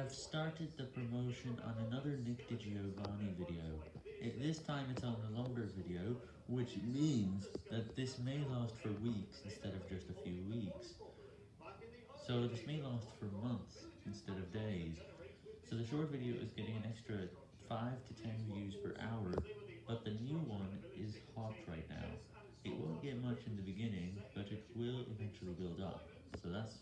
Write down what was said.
have started the promotion on another Nick DiGiovanni video. It, this time it's on a longer video, which means that this may last for weeks instead of just a few weeks. So this may last for months instead of days. So the short video is getting an extra 5 to 10 views per hour, but the new one is hot right now. It won't get much in the beginning, but it will eventually build up. So that's